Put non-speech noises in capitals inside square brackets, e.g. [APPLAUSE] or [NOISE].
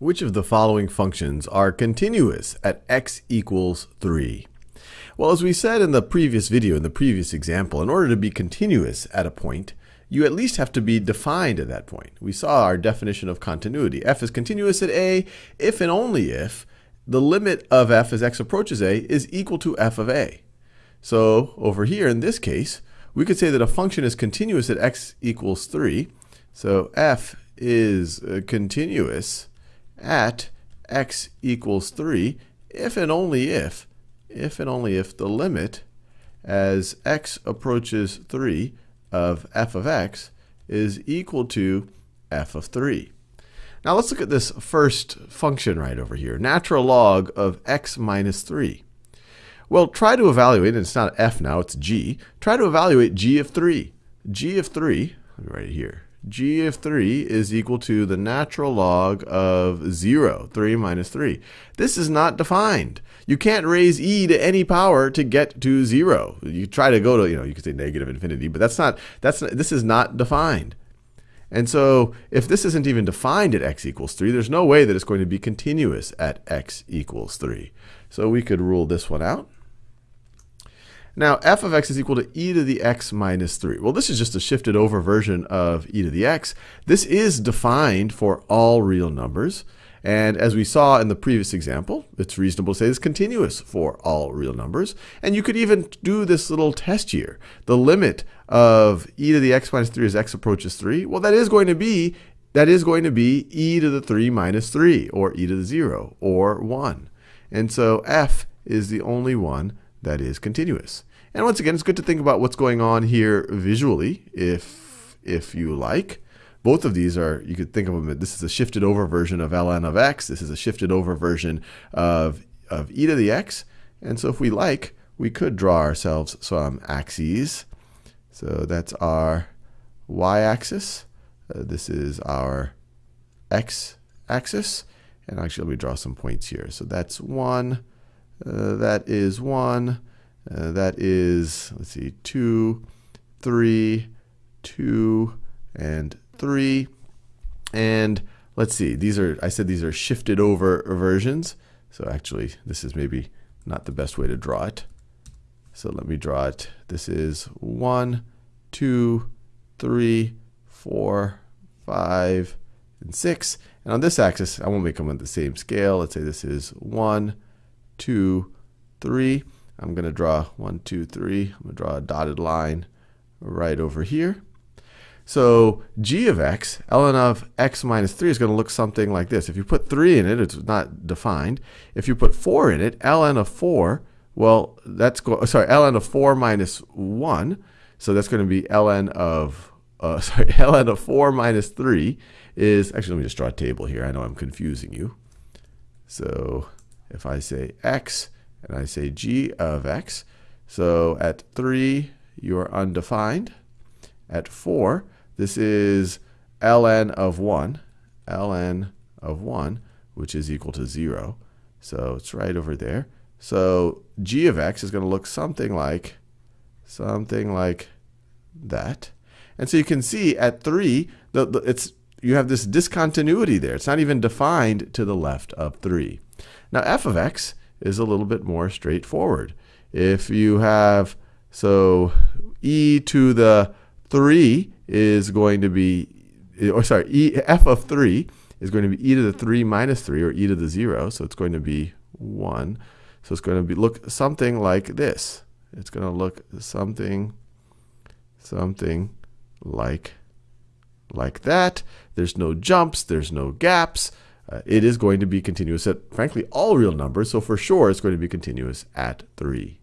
Which of the following functions are continuous at x equals 3? Well, as we said in the previous video, in the previous example, in order to be continuous at a point, you at least have to be defined at that point. We saw our definition of continuity. f is continuous at a if and only if the limit of f as x approaches a is equal to f of a. So over here, in this case, we could say that a function is continuous at x equals 3. So f is uh, continuous at x equals 3 if and only if, if and only if the limit as x approaches 3 of f of x is equal to f of 3. Now let's look at this first function right over here, natural log of x minus 3. Well, try to evaluate, and it's not f now, it's g. Try to evaluate g of 3. g of 3, let me write it here, g of 3 is equal to the natural log of 0, 3 minus 3. This is not defined. You can't raise e to any power to get to 0. You try to go to, you know, you could say negative infinity, but that's not, that's not, this is not defined. And so if this isn't even defined at x equals 3, there's no way that it's going to be continuous at x equals 3. So we could rule this one out. Now, f of x is equal to e to the x minus 3. Well, this is just a shifted over version of e to the x. This is defined for all real numbers. And as we saw in the previous example, it's reasonable to say it's continuous for all real numbers. And you could even do this little test here. The limit of e to the x minus 3 as x approaches 3, well, that is going to be that is going to be e to the 3 minus 3, or e to the 0, or 1. And so f is the only one that is continuous. And once again, it's good to think about what's going on here visually, if, if you like. Both of these are, you could think of them, this is a shifted over version of ln of x. This is a shifted over version of, of e to the x. And so if we like, we could draw ourselves some axes. So that's our y-axis. Uh, this is our x-axis. And actually, let me draw some points here. So that's 1. Uh, that is 1. Uh, that is, let's see, 2, 3, 2, and 3. And let's see, these are, I said these are shifted over versions. So actually, this is maybe not the best way to draw it. So let me draw it. This is 1, 2, 3, 4, 5, and 6. And on this axis, I won't make them on the same scale. Let's say this is 1, 2, 3. I'm going to draw one, two, three. I'm going to draw a dotted line right over here. So g of x, ln of x minus 3 is going to look something like this. If you put 3 in it, it's not defined. If you put 4 in it, ln of 4, well, that's go sorry, ln of 4 minus 1. So that's going to be ln of uh, [LAUGHS] sorry, ln of 4 minus 3 is, actually, let me just draw a table here. I know I'm confusing you. So if I say x and I say g of x. So at 3, you are undefined. At 4, this is ln of 1, ln of 1, which is equal to 0. So it's right over there. So g of x is going to look something like something like that. And so you can see at 3, the, the, it's, you have this discontinuity there. It's not even defined to the left of 3. Now f of x is a little bit more straightforward. If you have, so e to the 3 is going to be, or sorry, e, f of 3 is going to be e to the 3 minus 3, or e to the 0, so it's going to be 1. So it's going to be look something like this. It's going to look something, something like, like that. There's no jumps, there's no gaps uh, it is going to be continuous at, frankly, all real numbers. So for sure, it's going to be continuous at 3.